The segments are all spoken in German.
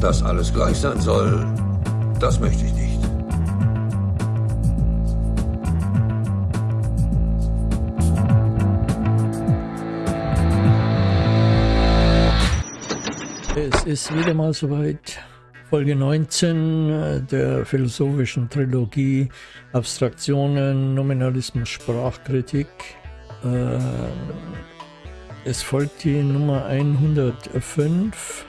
Dass alles gleich sein soll, das möchte ich nicht. Es ist wieder mal soweit. Folge 19 äh, der philosophischen Trilogie Abstraktionen, Nominalismus, Sprachkritik. Äh, es folgt die Nummer 105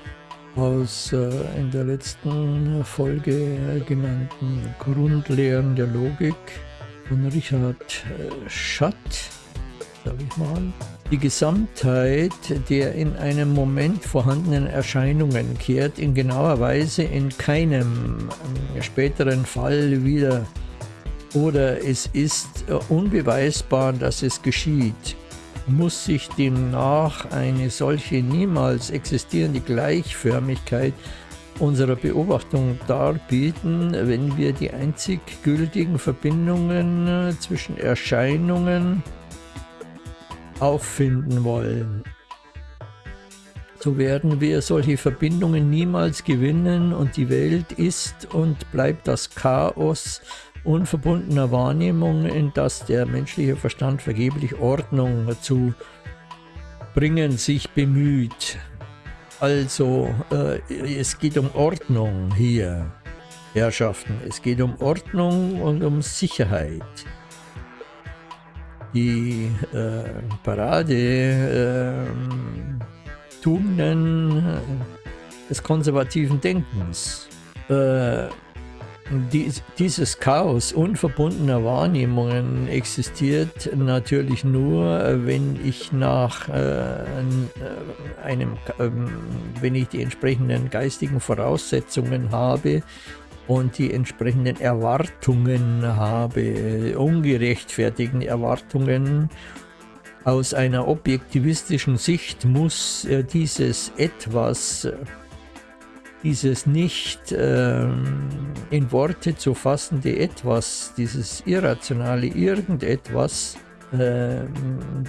aus äh, in der letzten Folge genannten Grundlehren der Logik von Richard Schatt, sag ich mal. Die Gesamtheit der in einem Moment vorhandenen Erscheinungen kehrt in genauer Weise in keinem späteren Fall wieder oder es ist unbeweisbar, dass es geschieht muss sich demnach eine solche niemals existierende Gleichförmigkeit unserer Beobachtung darbieten, wenn wir die einzig gültigen Verbindungen äh, zwischen Erscheinungen auffinden wollen. So werden wir solche Verbindungen niemals gewinnen und die Welt ist und bleibt das Chaos unverbundener Wahrnehmung, in das der menschliche Verstand vergeblich Ordnung zu bringen sich bemüht. Also äh, es geht um Ordnung hier, Herrschaften. Es geht um Ordnung und um Sicherheit. Die äh, Parade äh, Tugenden des konservativen Denkens äh, dies, dieses Chaos unverbundener Wahrnehmungen existiert natürlich nur, wenn ich nach äh, einem, äh, wenn ich die entsprechenden geistigen Voraussetzungen habe und die entsprechenden Erwartungen habe, ungerechtfertigten Erwartungen. Aus einer objektivistischen Sicht muss äh, dieses Etwas dieses nicht ähm, in Worte zu fassende Etwas, dieses irrationale Irgendetwas, äh,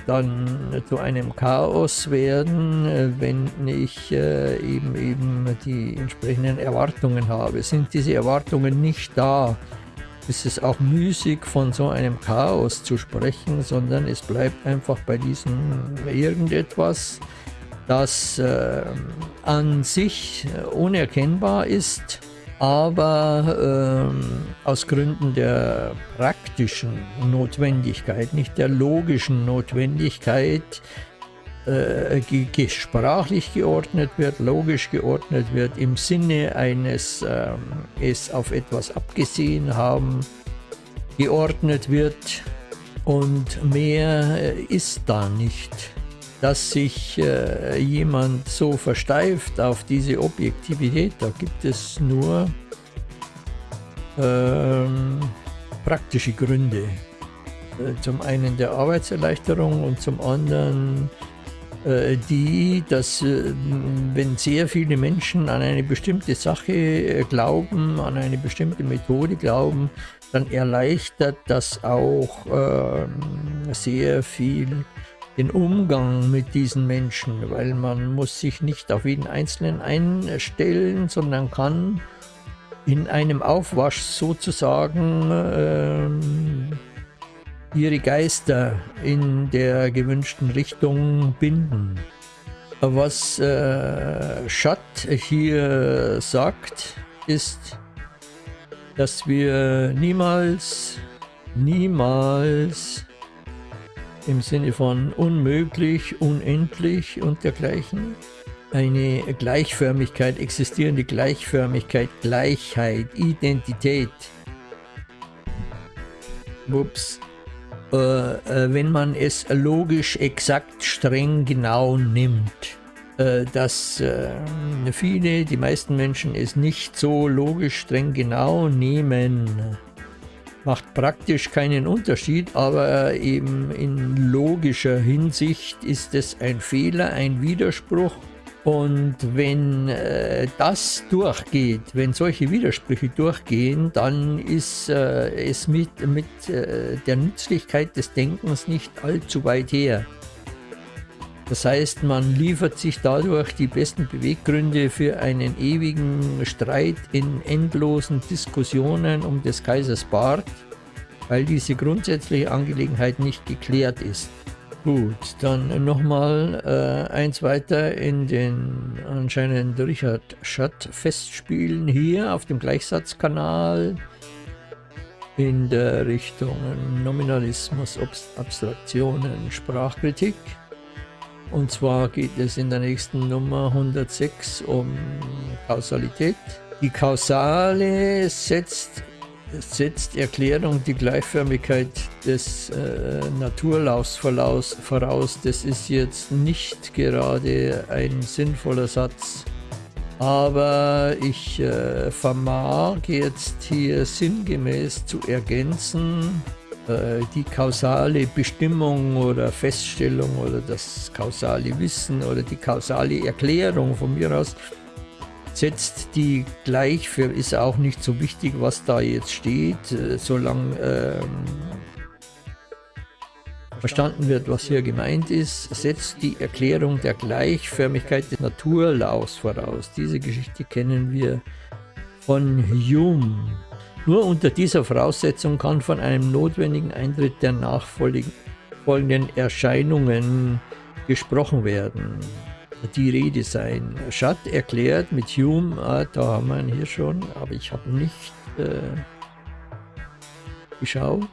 dann zu einem Chaos werden, äh, wenn ich äh, eben, eben die entsprechenden Erwartungen habe. Sind diese Erwartungen nicht da, ist es auch müßig von so einem Chaos zu sprechen, sondern es bleibt einfach bei diesem Irgendetwas, das äh, an sich unerkennbar ist, aber äh, aus Gründen der praktischen Notwendigkeit, nicht der logischen Notwendigkeit, äh, sprachlich geordnet wird, logisch geordnet wird, im Sinne eines äh, es auf etwas abgesehen haben, geordnet wird und mehr äh, ist da nicht dass sich äh, jemand so versteift auf diese Objektivität, da gibt es nur ähm, praktische Gründe. Äh, zum einen der Arbeitserleichterung und zum anderen äh, die, dass äh, wenn sehr viele Menschen an eine bestimmte Sache äh, glauben, an eine bestimmte Methode glauben, dann erleichtert das auch ähm, sehr viel den Umgang mit diesen Menschen, weil man muss sich nicht auf jeden Einzelnen einstellen, sondern kann in einem Aufwasch sozusagen ähm, ihre Geister in der gewünschten Richtung binden. Was äh, Schatt hier sagt, ist, dass wir niemals, niemals im Sinne von unmöglich, unendlich und dergleichen. Eine Gleichförmigkeit, existierende Gleichförmigkeit, Gleichheit, Identität. Ups. Äh, äh, wenn man es logisch, exakt, streng, genau nimmt. Äh, dass viele, die meisten Menschen es nicht so logisch, streng, genau nehmen macht praktisch keinen Unterschied, aber eben in logischer Hinsicht ist es ein Fehler, ein Widerspruch. Und wenn äh, das durchgeht, wenn solche Widersprüche durchgehen, dann ist äh, es mit, mit äh, der Nützlichkeit des Denkens nicht allzu weit her. Das heißt, man liefert sich dadurch die besten Beweggründe für einen ewigen Streit in endlosen Diskussionen um des Kaisers Bart, weil diese grundsätzliche Angelegenheit nicht geklärt ist. Gut, dann nochmal äh, eins weiter in den anscheinend Richard Schatt Festspielen hier auf dem Gleichsatzkanal in der Richtung Nominalismus, Abstraktionen, Sprachkritik. Und zwar geht es in der nächsten Nummer 106 um Kausalität. Die Kausale setzt, setzt Erklärung die Gleichförmigkeit des äh, Naturlaufs voraus. Das ist jetzt nicht gerade ein sinnvoller Satz, aber ich äh, vermag jetzt hier sinngemäß zu ergänzen, die kausale Bestimmung oder Feststellung oder das kausale Wissen oder die kausale Erklärung von mir aus setzt die gleich für, ist auch nicht so wichtig, was da jetzt steht, äh, solange ähm, verstanden wird, was hier gemeint ist, setzt die Erklärung der Gleichförmigkeit des Naturlaus voraus. Diese Geschichte kennen wir von Hume. Nur unter dieser Voraussetzung kann von einem notwendigen Eintritt der nachfolgenden Erscheinungen gesprochen werden. Die Rede sein. Schatt erklärt mit Hume, ah, da haben wir ihn hier schon, aber ich habe nicht äh, geschaut,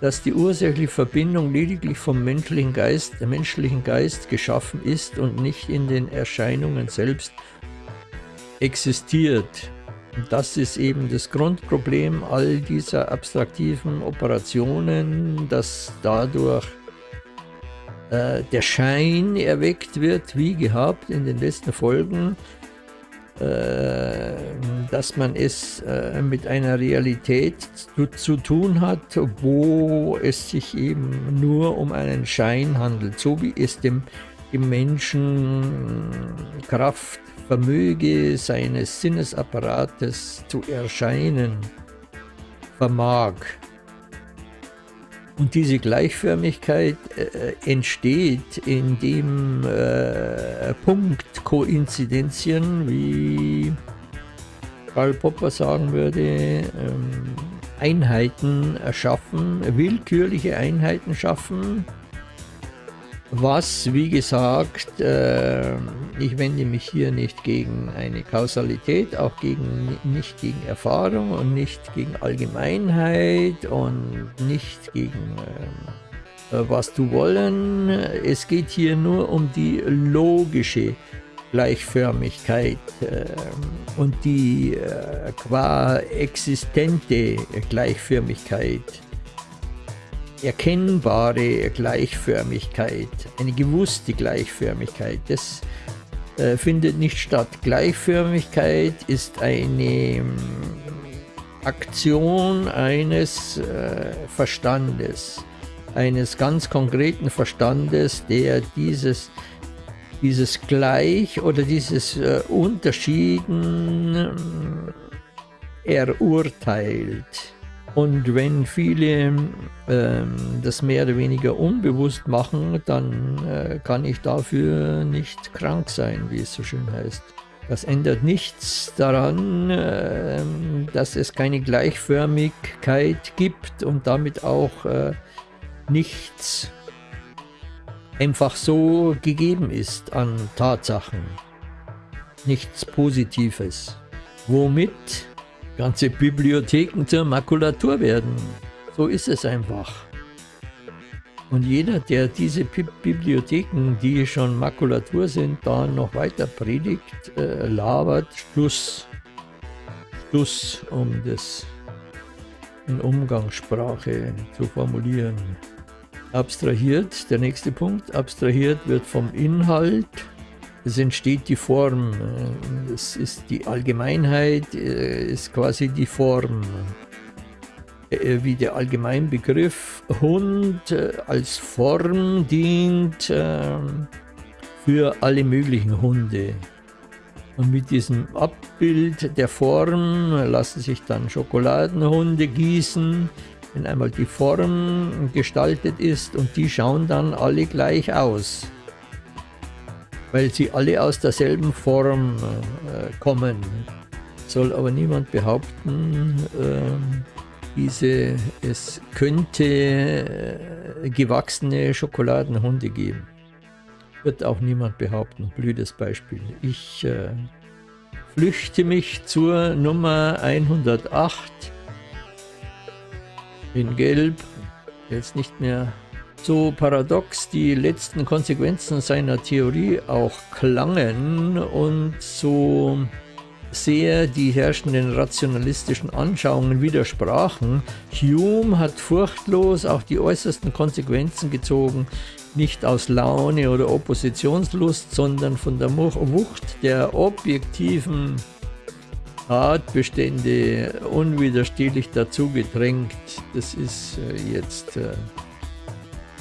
dass die ursächliche Verbindung lediglich vom menschlichen Geist, der menschlichen Geist geschaffen ist und nicht in den Erscheinungen selbst existiert. Das ist eben das Grundproblem all dieser abstraktiven Operationen, dass dadurch äh, der Schein erweckt wird, wie gehabt in den letzten Folgen, äh, dass man es äh, mit einer Realität zu, zu, tun hat, wo es sich eben nur um einen Schein handelt, so wie es dem, dem Menschen Kraft Vermöge seines Sinnesapparates zu erscheinen vermag. Und diese Gleichförmigkeit äh, entsteht, indem äh, Punktkoinzidenzien, wie Karl Popper sagen würde, ähm, Einheiten erschaffen, willkürliche Einheiten schaffen, was, wie gesagt, äh, ich wende mich hier nicht gegen eine Kausalität, auch gegen, nicht gegen Erfahrung und nicht gegen Allgemeinheit und nicht gegen äh, was du wollen. Es geht hier nur um die logische Gleichförmigkeit äh, und die äh, qua existente Gleichförmigkeit erkennbare Gleichförmigkeit, eine gewusste Gleichförmigkeit, das äh, findet nicht statt. Gleichförmigkeit ist eine mm, Aktion eines äh, Verstandes, eines ganz konkreten Verstandes, der dieses, dieses Gleich oder dieses äh, Unterschieden mm, erurteilt. Und wenn viele ähm, das mehr oder weniger unbewusst machen, dann äh, kann ich dafür nicht krank sein, wie es so schön heißt. Das ändert nichts daran, äh, dass es keine Gleichförmigkeit gibt und damit auch äh, nichts einfach so gegeben ist an Tatsachen. Nichts Positives. Womit ganze Bibliotheken zur Makulatur werden. So ist es einfach. Und jeder, der diese Bibliotheken, die schon Makulatur sind, da noch weiter predigt, äh, labert, Schluss, Schluss, um das in Umgangssprache zu formulieren. Abstrahiert, der nächste Punkt, abstrahiert wird vom Inhalt, es entsteht die Form. Es ist die Allgemeinheit, äh, ist quasi die Form. Äh, wie der Allgemeinbegriff Hund äh, als Form dient für alle möglichen Hunde. Und mit diesem Abbild der Form lassen sich dann Schokoladenhunde gießen, wenn einmal die Form gestaltet ist und die schauen dann alle gleich aus. Weil sie alle aus derselben Form äh, kommen. Soll aber niemand behaupten, äh, diese, es könnte äh, gewachsene Schokoladenhunde geben. Wird auch niemand behaupten. Blödes Beispiel. Ich äh, flüchte mich zur Nummer 108 in Gelb. Jetzt nicht mehr so paradox die letzten Konsequenzen seiner Theorie auch klangen und so sehr die herrschenden rationalistischen Anschauungen widersprachen. Hume hat furchtlos auch die äußersten Konsequenzen gezogen, nicht aus Laune oder Oppositionslust, sondern von der Wucht der objektiven Tatbestände unwiderstehlich dazu gedrängt. Das ist äh, jetzt äh,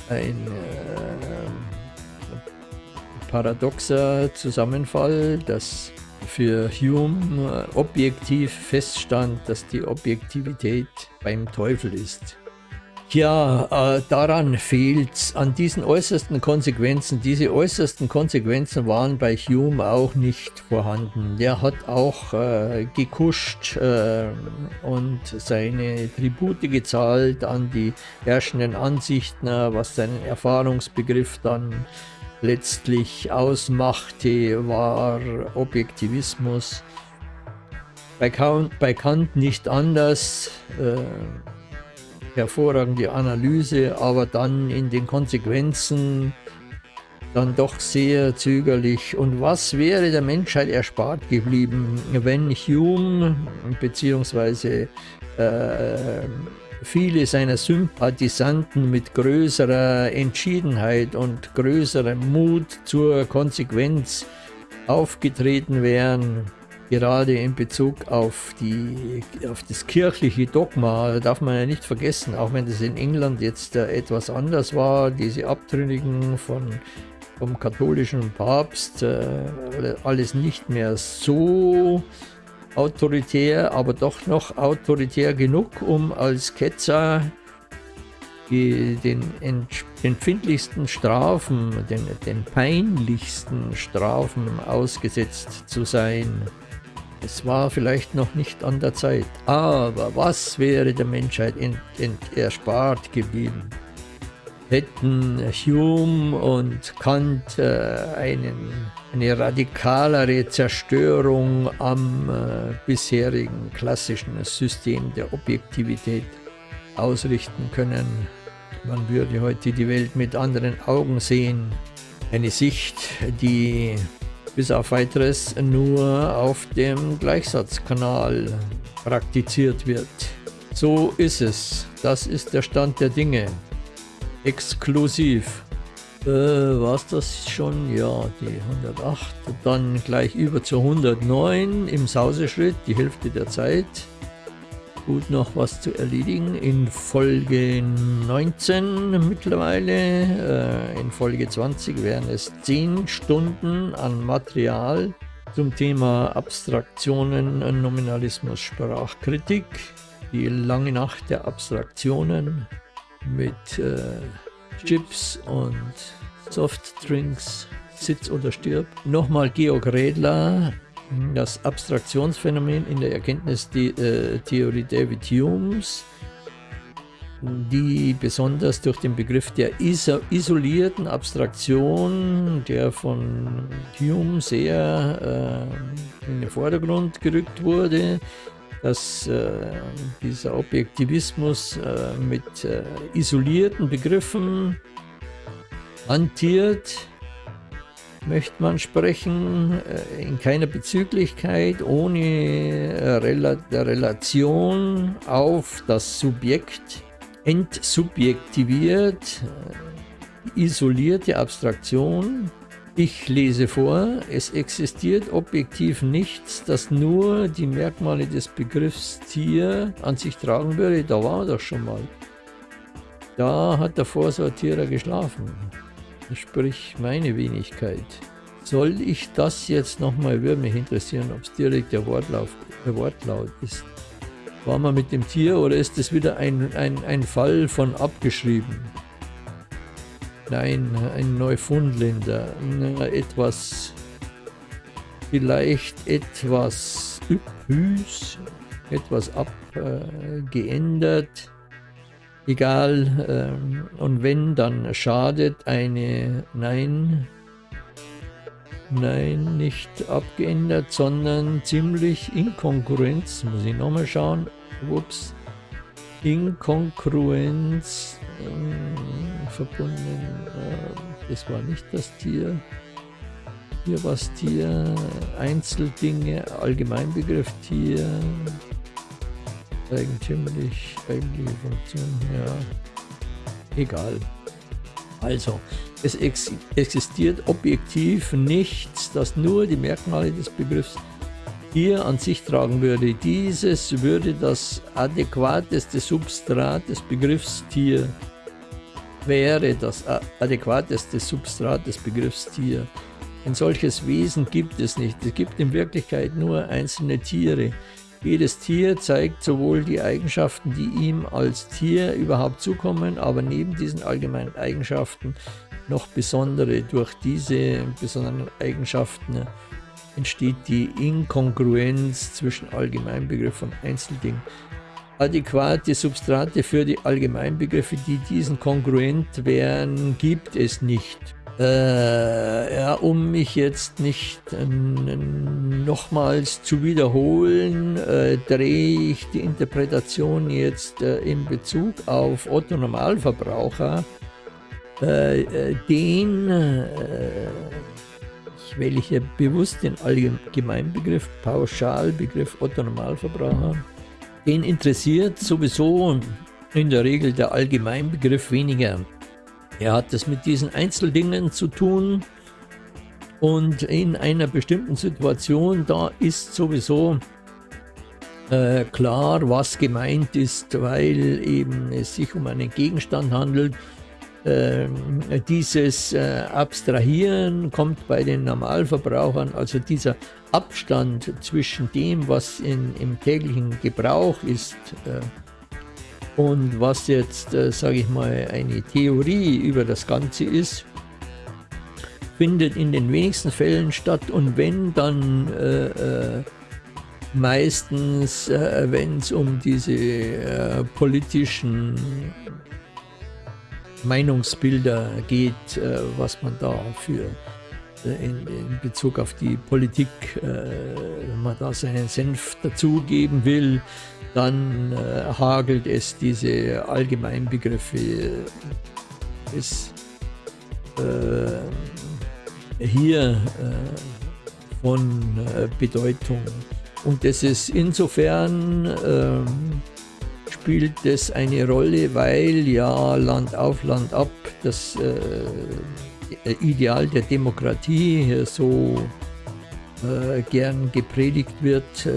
ein äh, paradoxer Zusammenfall, dass für Hume objektiv feststand, dass die Objektivität beim Teufel ist. Ja, äh, daran fehlt es, an diesen äußersten Konsequenzen. Diese äußersten Konsequenzen waren bei Hume auch nicht vorhanden. Der hat auch äh, gekuscht äh, und seine Tribute gezahlt an die herrschenden Ansichten, was seinen Erfahrungsbegriff dann letztlich ausmachte, war Objektivismus. Bei Kant, bei Kant nicht anders. Äh, hervorragende Analyse, aber dann in den Konsequenzen dann doch sehr zögerlich. Und was wäre der Menschheit erspart geblieben, wenn Hume bzw. Äh, viele seiner Sympathisanten mit größerer Entschiedenheit und größerem Mut zur Konsequenz aufgetreten wären? Gerade in Bezug auf, die, auf das kirchliche Dogma, darf man ja nicht vergessen, auch wenn das in England jetzt äh, etwas anders war, diese Abtrünnigen von, vom katholischen Papst, äh, alles nicht mehr so autoritär, aber doch noch autoritär genug, um als Ketzer den empfindlichsten Strafen, den, den peinlichsten Strafen ausgesetzt zu sein. Es war vielleicht noch nicht an der Zeit, aber was wäre der Menschheit erspart geblieben? Hätten Hume und Kant äh, einen, eine radikalere Zerstörung am äh, bisherigen klassischen System der Objektivität ausrichten können. Man würde heute die Welt mit anderen Augen sehen. Eine Sicht, die bis auf weiteres nur auf dem Gleichsatzkanal praktiziert wird. So ist es. Das ist der Stand der Dinge. Exklusiv. Äh, War es das schon? Ja, die 108. Dann gleich über zu 109 im Sauseschritt, die Hälfte der Zeit gut noch was zu erledigen. In Folge 19 mittlerweile, äh, in Folge 20 wären es 10 Stunden an Material zum Thema Abstraktionen, Nominalismus, Sprachkritik. Die lange Nacht der Abstraktionen mit äh, Chips und Softdrinks, Sitz oder stirb. Nochmal Georg Redler, das Abstraktionsphänomen in der Erkenntnistheorie David Humes, die besonders durch den Begriff der isolierten Abstraktion, der von Hume sehr äh, in den Vordergrund gerückt wurde, dass äh, dieser Objektivismus äh, mit äh, isolierten Begriffen hantiert, möchte man sprechen, äh, in keiner Bezüglichkeit, ohne äh, Relation auf das Subjekt, entsubjektiviert, äh, isolierte Abstraktion. Ich lese vor, es existiert objektiv nichts, das nur die Merkmale des Begriffs Tier an sich tragen würde. Da war doch schon mal. Da hat der Vorsortierer geschlafen sprich meine Wenigkeit. Soll ich das jetzt nochmal, würde mich interessieren, ob es direkt der, Wortlauf, der Wortlaut ist. War man mit dem Tier oder ist es wieder ein, ein, ein Fall von abgeschrieben? nein, ein Neufundländer, etwas, vielleicht etwas üppüs, etwas abgeändert, egal, ähm, und wenn, dann schadet eine, nein, nein, nicht abgeändert, sondern ziemlich Inkongruenz, muss ich nochmal schauen, ups, Inkongruenz äh, verbunden, äh, das war nicht das Tier, hier war es Tier, Einzeldinge, Allgemeinbegriff Tier, eigentümlich, eigentliche Funktion, ja, egal. Also, es ex existiert objektiv nichts, das nur die Merkmale des Begriffs Tier an sich tragen würde. Dieses würde das adäquateste Substrat des Begriffs Tier wäre das adäquateste Substrat des Begriffs Tier. Ein solches Wesen gibt es nicht. Es gibt in Wirklichkeit nur einzelne Tiere. Jedes Tier zeigt sowohl die Eigenschaften, die ihm als Tier überhaupt zukommen, aber neben diesen allgemeinen Eigenschaften noch besondere. Durch diese besonderen Eigenschaften entsteht die Inkongruenz zwischen Allgemeinbegriff und Einzelding. Adäquate Substrate für die Allgemeinbegriffe, die diesen kongruent wären, gibt es nicht. Äh, ja, um mich jetzt nicht äh, nochmals zu wiederholen, äh, drehe ich die Interpretation jetzt äh, in Bezug auf Otto Normalverbraucher, äh, den, ich wähle hier bewusst den Allgemeinbegriff, Pauschalbegriff Otto Normalverbraucher, den interessiert sowieso in der Regel der Allgemeinbegriff weniger. Er hat es mit diesen Einzeldingen zu tun und in einer bestimmten Situation, da ist sowieso äh, klar, was gemeint ist, weil eben es sich um einen Gegenstand handelt. Äh, dieses äh, Abstrahieren kommt bei den Normalverbrauchern, also dieser Abstand zwischen dem, was in, im täglichen Gebrauch ist, äh, und was jetzt, äh, sage ich mal, eine Theorie über das Ganze ist, findet in den wenigsten Fällen statt. Und wenn, dann äh, äh, meistens, äh, wenn es um diese äh, politischen Meinungsbilder geht, äh, was man da für in, in, Bezug auf die Politik, wenn man da seinen Senf dazugeben will, dann äh, hagelt es diese Allgemeinbegriffe ist äh, hier äh, von äh, Bedeutung. Und das ist insofern ähm, spielt es eine Rolle, weil ja Land auf, Land ab das äh, Ideal der Demokratie so äh, gern gepredigt wird.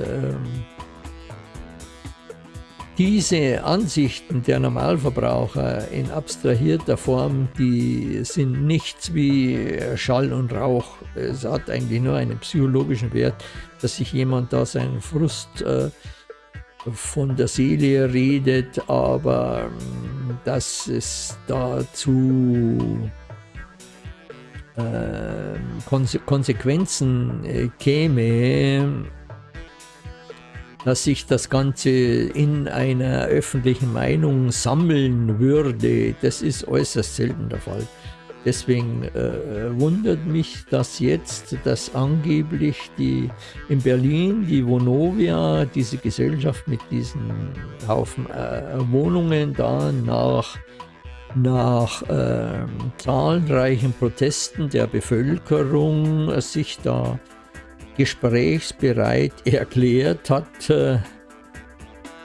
Ähm, diese Ansichten der Normalverbraucher in abstrahierter Form, die sind nichts wie Schall und Rauch. Es hat eigentlich nur einen psychologischen Wert, dass sich jemand da seinen Frust äh, von der Seele redet, aber äh, dass es dazu äh, Konse Konsequenzen äh, käme, dass sich das Ganze in einer öffentlichen Meinung sammeln würde, das ist äußerst selten der Fall. Deswegen äh, wundert mich das jetzt, dass angeblich die in Berlin die Vonovia, diese Gesellschaft mit diesen Haufen äh, Wohnungen da nach, nach äh, zahlreichen Protesten der Bevölkerung sich da gesprächsbereit erklärt hat, äh,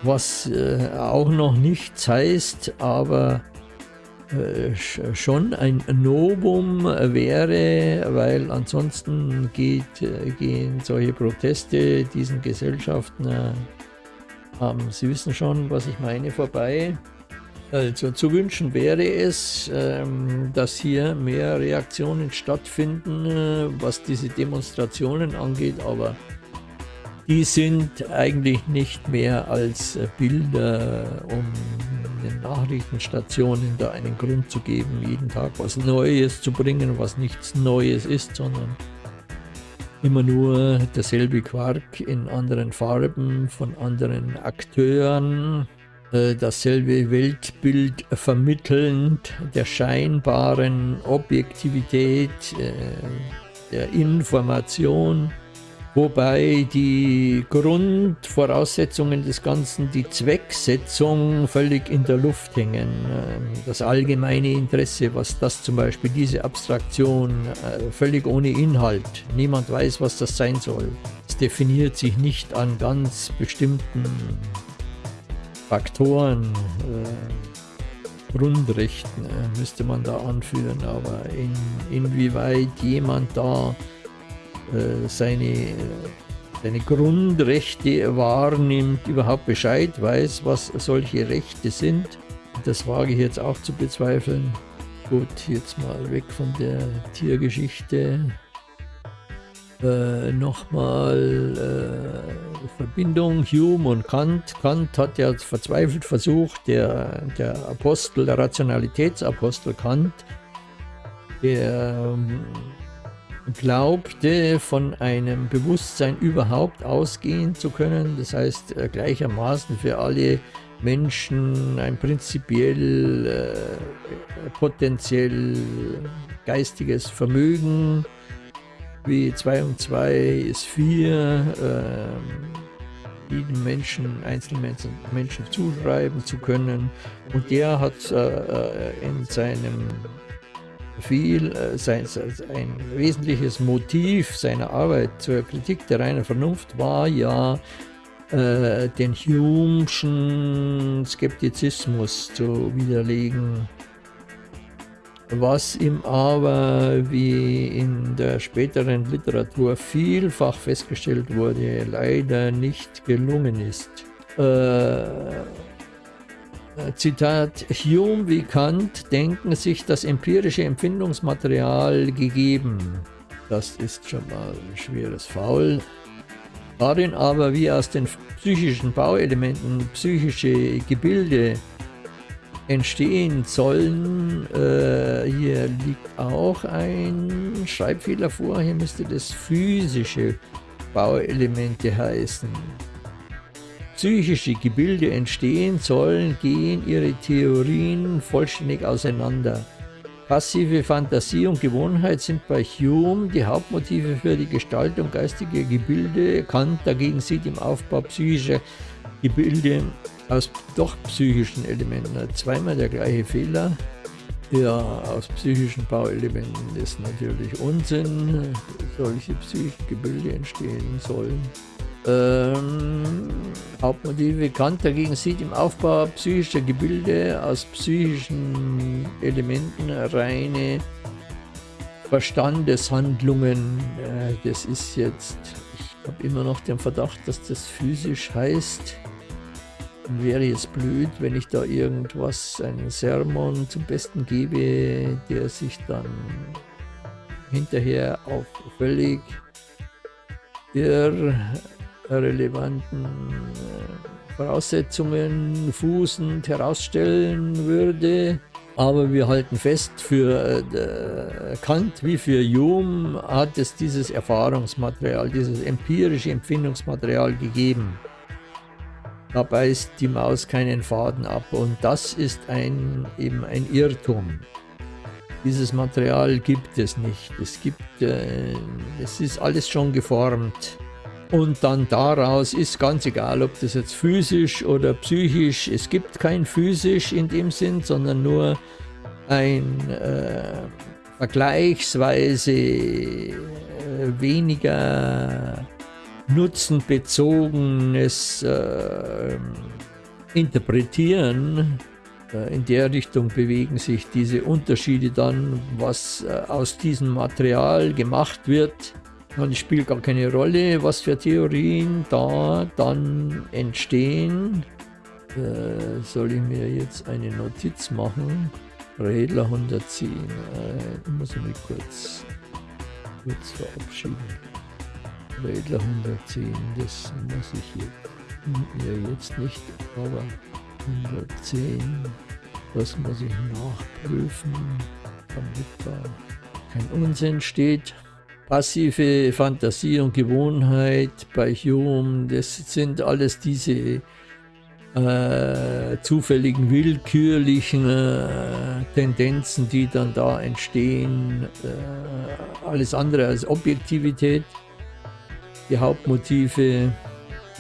was äh, auch noch nichts heißt, aber äh, schon ein Novum wäre, weil ansonsten geht, gehen solche Proteste diesen Gesellschaften, Sie wissen schon, was ich meine, vorbei. Also zu wünschen wäre es, ähm, dass hier mehr Reaktionen stattfinden, äh, was diese Demonstrationen angeht, aber die sind eigentlich nicht mehr als Bilder, um den Nachrichtenstationen da einen Grund zu geben, jeden Tag was Neues zu bringen, was nichts Neues ist, sondern immer nur derselbe Quark in anderen Farben von anderen Akteuren, äh, dasselbe Weltbild vermittelnd der scheinbaren Objektivität äh, der Information, wobei die Grundvoraussetzungen des Ganzen, die Zwecksetzung völlig in der Luft hängen. Ähm, das allgemeine Interesse, was das zum Beispiel, diese Abstraktion, äh, völlig ohne Inhalt, niemand weiß, was das sein soll. Es definiert sich nicht an ganz bestimmten Faktoren, äh, Grundrechten äh, müsste man da anführen, aber in, inwieweit jemand da äh, seine, seine Grundrechte wahrnimmt, überhaupt Bescheid weiß, was solche Rechte sind, das wage ich jetzt auch zu bezweifeln. Gut, jetzt mal weg von der Tiergeschichte äh, nochmal äh, Verbindung Hume und Kant. Kant hat ja verzweifelt versucht, der, der Apostel, der Rationalitätsapostel Kant, der ähm, glaubte, von einem Bewusstsein überhaupt ausgehen zu können, das heißt äh, gleichermaßen für alle Menschen ein prinzipiell äh, potenziell geistiges Vermögen wie 2 und 2 ist 4, äh, jedem Menschen, Einzelmenschen Menschen zuschreiben zu können. Und der hat äh, in seinem viel, äh, sein, ein wesentliches Motiv seiner Arbeit zur Kritik der reinen Vernunft war ja, äh, den Hume'schen Skeptizismus zu widerlegen was ihm aber, wie in der späteren Literatur vielfach festgestellt wurde, leider nicht gelungen ist. Äh, Zitat, Hume wie Kant denken sich das empirische Empfindungsmaterial gegeben. Das ist schon mal ein schweres Faul. Darin aber wie aus den psychischen Bauelementen psychische Gebilde entstehen sollen. Äh, hier liegt auch ein Schreibfehler vor. Hier müsste das physische Bauelemente heißen. Psychische Gebilde entstehen sollen, gehen ihre Theorien vollständig auseinander. Passive Fantasie und Gewohnheit sind bei Hume die Hauptmotive für die Gestaltung geistiger Gebilde. Kant dagegen sieht im Aufbau psychischer Gebilde aus doch psychischen Elementen. Zweimal der gleiche Fehler. Ja, aus psychischen Bauelementen ist natürlich Unsinn, solche psychischen Gebilde entstehen sollen. Ähm, Hauptmotive Kant dagegen sieht im Aufbau psychischer Gebilde aus psychischen Elementen reine Verstandeshandlungen. Äh, das ist jetzt, ich habe immer noch den Verdacht, dass das physisch heißt wäre jetzt blöd, wenn ich da irgendwas, einen Sermon zum Besten gebe, der sich dann hinterher auf völlig irrelevanten äh, Voraussetzungen fußend herausstellen würde. Aber wir halten fest, für äh, Kant wie für Hume hat es dieses Erfahrungsmaterial, dieses empirische Empfindungsmaterial gegeben. Da beißt die Maus keinen Faden ab und das ist ein, eben ein Irrtum. Dieses Material gibt es nicht. Es gibt, äh, es ist alles schon geformt. Und dann daraus ist ganz egal, ob das jetzt physisch oder psychisch, es gibt kein physisch in dem Sinn, sondern nur ein äh, vergleichsweise äh, weniger nutzenbezogenes äh, Interpretieren. Äh, in der Richtung bewegen sich diese Unterschiede dann, was äh, aus diesem Material gemacht wird. Und es spielt gar keine Rolle, was für Theorien da dann entstehen. Äh, soll ich mir jetzt eine Notiz machen? Redler 110. Äh, ich muss mich kurz, kurz verabschieden. Redler 110, das muss ich hier, ja jetzt nicht, aber 110. Das muss ich nachprüfen, damit da kein Unsinn steht. Passive Fantasie und Gewohnheit bei Hume, das sind alles diese äh, zufälligen, willkürlichen äh, Tendenzen, die dann da entstehen. Äh, alles andere als Objektivität. Die Hauptmotive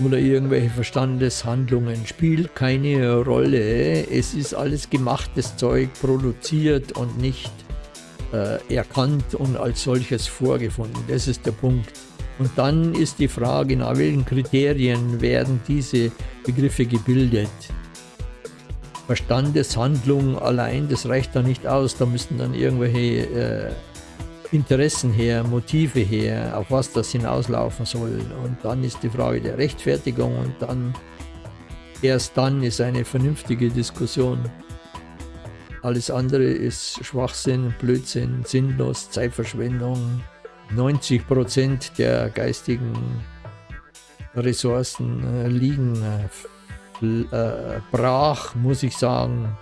oder irgendwelche Verstandeshandlungen spielt keine Rolle. Es ist alles gemachtes Zeug, produziert und nicht äh, erkannt und als solches vorgefunden. Das ist der Punkt. Und dann ist die Frage, nach welchen Kriterien werden diese Begriffe gebildet. Verstandeshandlung allein, das reicht da nicht aus, da müssen dann irgendwelche äh, Interessen her, Motive her, auf was das hinauslaufen soll. Und dann ist die Frage der Rechtfertigung und dann, erst dann ist eine vernünftige Diskussion. Alles andere ist Schwachsinn, Blödsinn, sinnlos, Zeitverschwendung. 90 Prozent der geistigen Ressourcen äh, liegen äh, brach, muss ich sagen.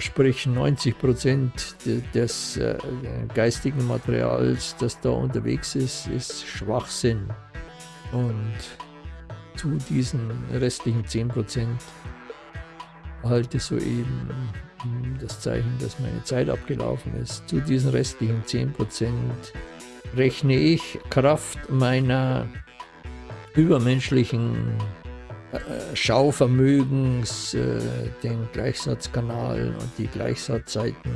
Sprich 90 Prozent des äh, geistigen Materials, das da unterwegs ist, ist Schwachsinn. Und zu diesen restlichen 10 Prozent halte soeben das Zeichen, dass meine Zeit abgelaufen ist. Zu diesen restlichen 10 Prozent rechne ich Kraft meiner übermenschlichen Schauvermögens, äh, den Gleichsatzkanal und die Gleichsatzseiten.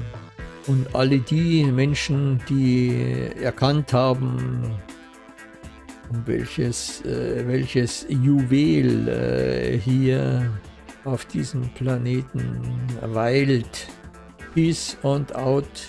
Und alle die Menschen, die erkannt haben, um welches, äh, welches Juwel äh, hier auf diesem Planeten weilt. Peace und out.